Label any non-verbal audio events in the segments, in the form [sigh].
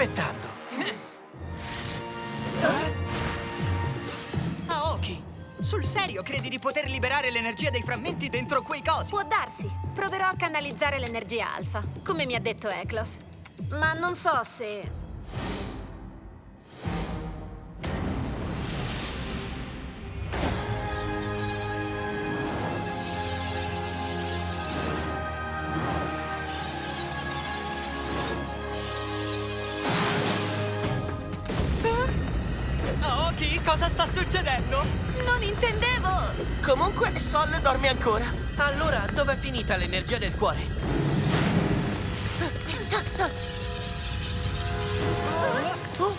aspettando? Aoki, sul serio credi di poter liberare l'energia dei frammenti dentro quei cosi? Può darsi. Proverò a canalizzare l'energia alfa, come mi ha detto Eklos. Ma non so se... cosa sta succedendo? Non intendevo! Comunque, Sol dorme ancora. Allora, dov'è finita l'energia del cuore? Oh.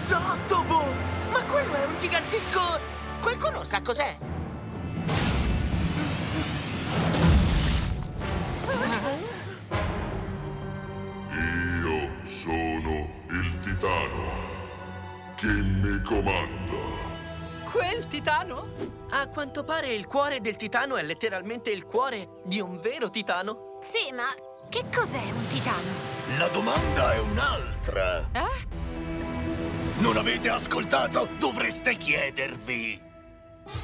Zottobo! Ma quello è un gigantesco... Qualcuno sa cos'è? Sono il titano. Chi mi comanda? Quel titano? A quanto pare il cuore del titano è letteralmente il cuore di un vero titano. Sì, ma che cos'è un titano? La domanda è un'altra. Eh? Non avete ascoltato? Dovreste chiedervi.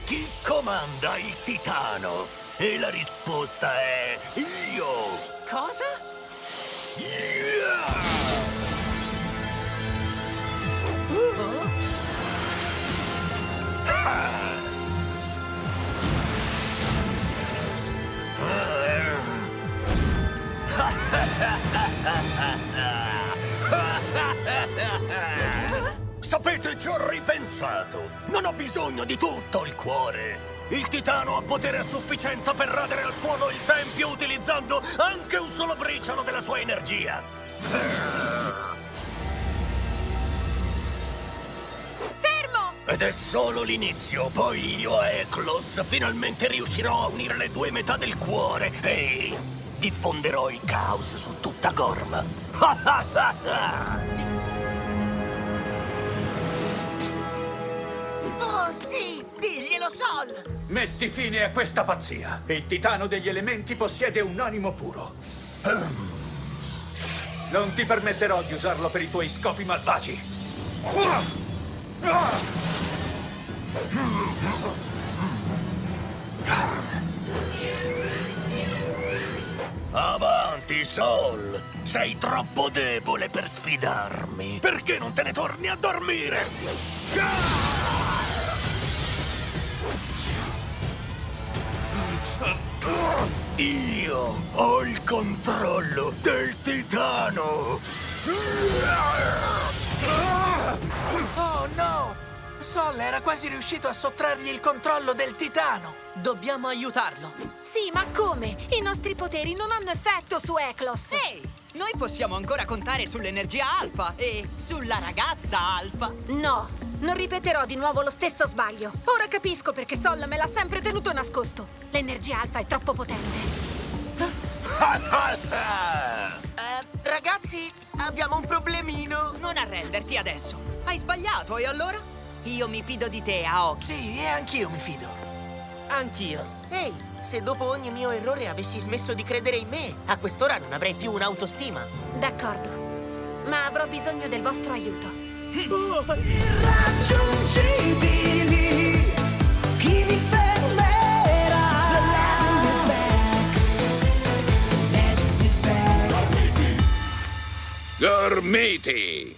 Chi comanda il titano? E la risposta è io. Cosa? Yeah! [laughs] Sapete, ci ho ripensato. Non ho bisogno di tutto il cuore. Il titano ha potere a sufficienza per radere al suono il tempio utilizzando anche un solo briciolo della sua energia. Fermo! Ed è solo l'inizio, poi io e Eklos finalmente riuscirò a unire le due metà del cuore e diffonderò il caos su tutta Gorm. [laughs] Diglielo, Sol! Metti fine a questa pazzia. Il titano degli elementi possiede un animo puro. Non ti permetterò di usarlo per i tuoi scopi malvagi. Avanti, Sol! Sei troppo debole per sfidarmi. Perché non te ne torni a dormire? Io ho il controllo del titano! Oh, no! Sol era quasi riuscito a sottrargli il controllo del titano. Dobbiamo aiutarlo. Sì, ma come? I nostri poteri non hanno effetto su Eklos. Ehi, noi possiamo ancora contare sull'energia alfa e sulla ragazza alfa. No, non ripeterò di nuovo lo stesso sbaglio. Ora capisco perché Sol me l'ha sempre tenuto nascosto. L'energia alfa è troppo potente. Eh, ragazzi, abbiamo un problemino. Non arrenderti adesso. Hai sbagliato e allora? Io mi fido di te, Aoki. Sì, e anch'io mi fido. Anch'io. Ehi, se dopo ogni mio errore avessi smesso di credere in me, a quest'ora non avrei più un'autostima. D'accordo. Ma avrò bisogno del vostro aiuto. Irraggiungibili, chi vi fermerà? The land is back, magic is back. Dormiti!